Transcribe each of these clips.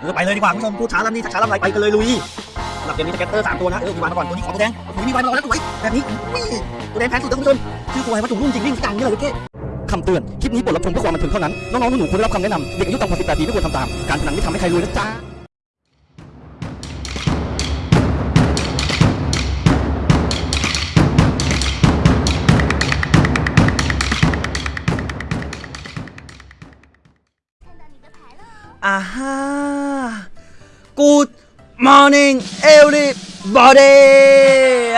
เออไปเลยดีกว่าคุณผู้ชมพูดช้าลำนี้ช้าลำไรไปกันเลยลุยสำหรับเกมนี้สเก็ตเตอร์สามตัวนะเออมีวานมาก่อนตัวนี้ขอตัวแดงโอ้มีวานมารอแล้วสวยแบบนี้ตัวแดงแพงสุดนะคุณผู้ชมชื่อตัวอะไรว่าจุ่มรุ่งจริงวิ่งจังนี่เลยเจ๊คำเตือน คลิปนี้บทรับชมเพื่อความบันเทิงเท่านั้น น้องๆหนูๆควรได้รับคำแนะนำ เด็กอายุต่ำกว่า18ปีไม่ควรทำตาม การพนันไม่ทำให้ใครรวยนะจ๊ะ อ่าฮะ Good morning everybody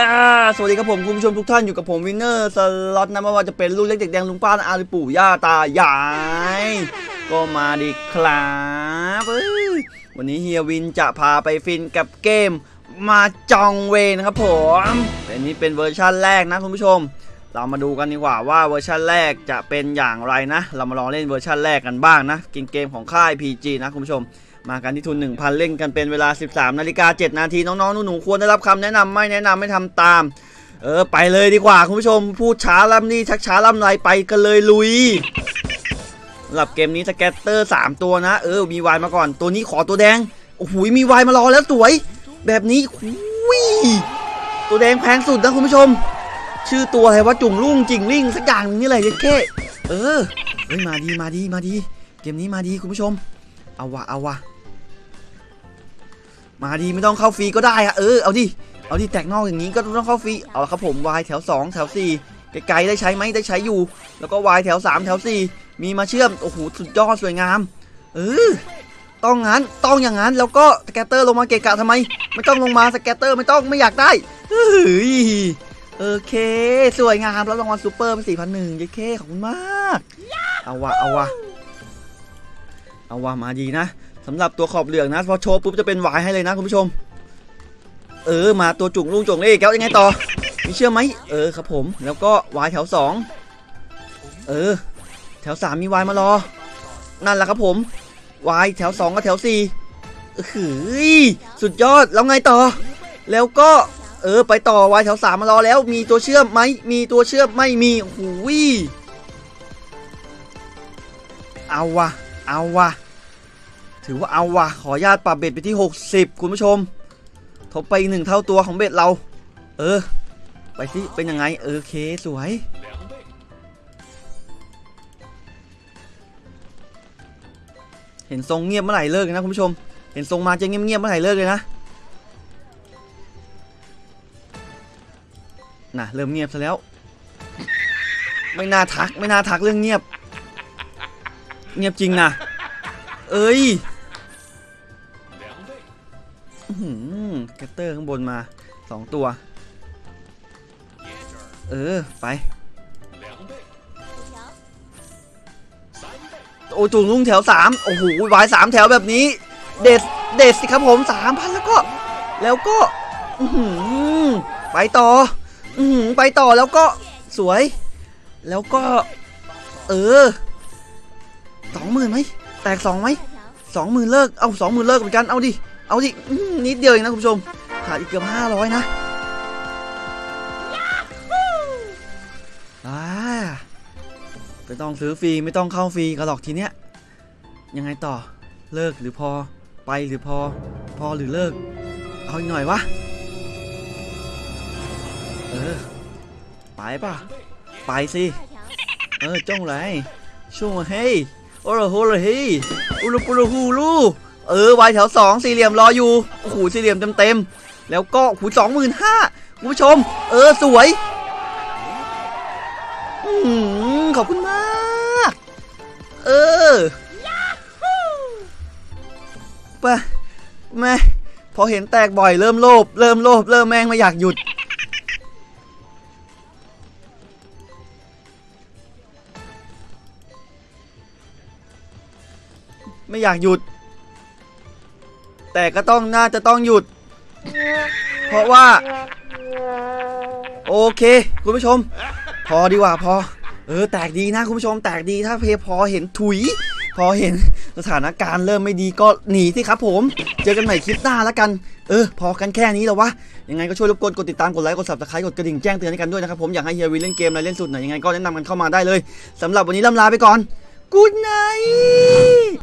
อ่าสวัสดีครับผมคุณผู้ชมทุกท่านอยู่กับผมวินเนอร์สล็อตนะไม่ว่าจะเป็นลูกเล็กเด็กแดงลุงป้าอาหรือปู่ย่าตายาย ก็มาดีครับวันนี้เฮียวินจะพาไปฟินกับเกม Mahjong Ways นะครับผมแต่นี้เป็นเวอร์ชั่นแรกนะคุณผู้ชม เรามาดูกันดีกว่าว่าเวอร์ชันแรกจะเป็นอย่างไรนะ เรามาลองเล่นเวอร์ชันแรกกันบ้างนะเกมเกมของค่าย PG นะคุณผู้ชม มากันที่ทุน 1,000 เล่นกันเป็นเวลา 13นาฬิกา7นาทีน้องๆหนูๆควรได้รับคำแนะนำไม่แนะนำไม่ทำตาม เออ ไปเลยดีกว่าคุณผู้ชม พูดช้าล่ำนี่ชักช้าล่ำไรไปกันเลยลุยสำหรับเกมนี้สแกตเตอร์ 3 ตัวนะ เออมีวายมาก่อน ตัวนี้ขอตัวแดงโอ้โหมีวายมารอแล้วสวย แบบนี้หุยตัวแดงแพงสุดนะคุณผู้ชม ชื่อตัวอะไรว่าจุ่งลุ่งจิงลิ่งสักอย่างนึงนี่แหละเจ๊เก้เออเฮ้ยมาดีมาดีมาดีเกมนี้มาดีคุณผู้ชม เอาวะเอาวะมาดีไม่ต้องเข้าฟรีก็ได้อะเออเอาดิเอาดิแตกนอกอย่างนี้ก็ต้องเข้าฟรีเอาละครับผมวายแถว 2 แถว 4 ไกลๆได้ใช้ไหมได้ใช้อยู่ แล้วก็วายแถว 3 แถว 4 มีมาเชื่อมโอ้โหสุดยอดสวยงามเออต้องงั้นต้องอย่างนั้นแล้วก็ scatter ลงมาเกะกะทำไม ไม่ต้องลงมา scatter ไม่ต้องไม่อยากได้เฮ้ย โอเค สวยงามแล้วรางวัลซูเปอร์เป็นสี่พันหนึ่งเย้เคขอบคุณมาก เอาวะเอาวะเอาวะมาดีนะสำหรับตัวขอบเหลืองนะ พอโชว์ปุ๊บจะเป็นหวายให้เลยนะคุณผู้ชม เออมาตัวจุ่งลุงจุ่งเล่แก้วยังไงต่อมีเชื่อไหมเออครับผม แล้วก็วายแถวสองเออ แถวสามมีวายมารอ นั่นแหละครับผมวายแถวสองกับแถวสี่เออหือสุดยอดแล้วไงต่อ แล้วก็ เออไปต่อวายแถวสามมารอแล้ว มีตัวเชื่อมไหมมีตัวเชื่อมไม่มีหูยเอาวะเอาวะถือว่าเอาวะขออนุญาตปรับเบ็ดไปที่ 60 คุณผู้ชม ทบไปหนึ่งเท่าตัวของเบ็ดเรา เออ ไปสิเป็นยังไงเออเคสวยเห็นทรงเงียบเมื่อไหร่เลิกนะคุณผู้ชม เห็นทรงมาจะเงียบๆเมื่อไหร่เลิกเลยนะ น่ะเริ่มเงียบซะแล้ว ไม่น่าทักไม่น่าทักเรื่องเงียบ เงียบจริงนะเอ้ยหือแกตเตอร์ข้างบนมาสองตัว เออ ไป โอ้จุงลุงแถวสามโอ้โหวายสามแถวแบบนี้ เด็ดเด็ดสิครับผมสามพันแล้วก็ แล้วก็อืไปต่อ อืไปต่อแล้วก็สวย แล้วก็ เออสองหมื่นไหมแตกสองไหมสองหมื่นเลิกเอาสองหมื่นเลิกเหมือนกันเอาดิเอาดินิดเดียวเองนะคุณผู้ชมขาดอีกเกือบห้าร้อยนะอ่าไม่ต้องซื้อฟรีไม่ต้องเข้าฟรีกันหรอกทีเนี้ยยังไงต่อเลิกหรือพอไปหรือพอ พอหรือเลิก เอาอีกหน่อยวะ เออ ไปป่ะ ไปสิ เออจ้องไรช่วงเฮ้ยโอ้โหโหเลยเฮ้ยอุลุปุรุฮูลูเออวายแถวสองสี่เหลี่ยมรออยู่โอ้โหสี่เหลี่ยมเต็มเต็มๆแล้วก็หูสองหมื่นห้าคุณผู้ชม เออสวยอืมขอบคุณมาก เออไปแม่พอเห็นแตกบ่อยเริ่มโลภเริ่มโลภเริ่มแม่งไม่อยากหยุด ไม่อยากหยุด แต่ก็ต้องน่าจะต้องหยุด เพราะว่า โอเค คุณผู้ชม พอดีกว่าพอ เออ แตกดีนะคุณผู้ชม แตกดีถ้าเพพอเห็นถุย พอเห็นสถานการณ์เริ่มไม่ดีก็หนีสิครับผม เจอกันใหม่คลิปหน้าแล้วกัน เออ พอกันแค่นี้แล้ววะ ยังไงก็ช่วยรบกวนกดติดตาม กดไลค์ กด subscribe กดกระดิ่งแจ้งเตือนให้กันด้วยนะครับผม อยากให้เฮียวีเล่นเกมอะไรเล่นสุดไหนยังไงก็แนะนำกันเข้ามาได้เลยสำหรับวันนี้ล่ำลาไปก่อน Good night